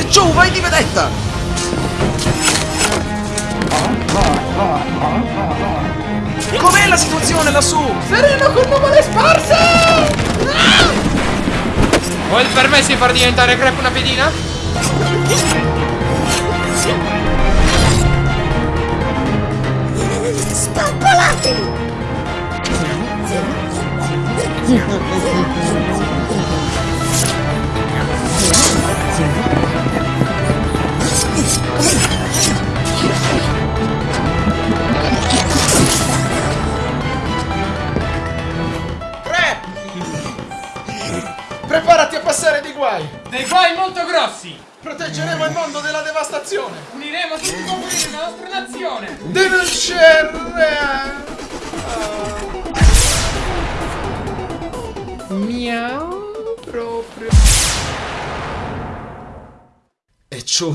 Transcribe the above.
E giù, vai di vedetta! Com'è la situazione lassù? Sereno con nuvole sparse! Ah! Vuoi il permesso di far diventare crepe una pedina? Spappolati! Preparati a passare dei guai! Dei guai molto grossi! Proteggeremo il mondo della devastazione! Uniremo tutti i confini della nostra nazione! Denunceremo! Uh. Miau proprio. E ciò